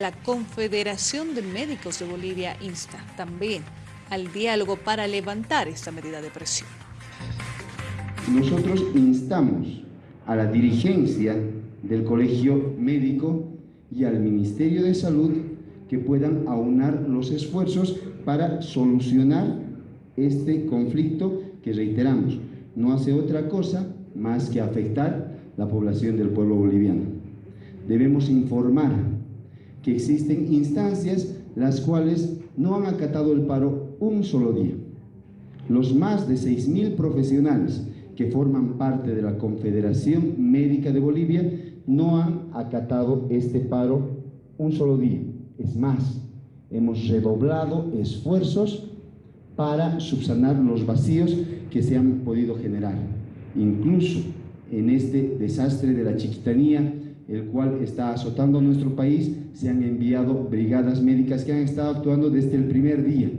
La Confederación de Médicos de Bolivia insta también al diálogo para levantar esta medida de presión. Nosotros instamos a la dirigencia del Colegio Médico y al Ministerio de Salud que puedan aunar los esfuerzos para solucionar este conflicto que reiteramos, no hace otra cosa más que afectar la población del pueblo boliviano. Debemos informar que existen instancias las cuales no han acatado el paro un solo día. Los más de 6.000 profesionales que forman parte de la Confederación Médica de Bolivia no han acatado este paro un solo día. Es más, hemos redoblado esfuerzos para subsanar los vacíos que se han podido generar. Incluso en este desastre de la chiquitanía, el cual está azotando nuestro país, se han enviado brigadas médicas que han estado actuando desde el primer día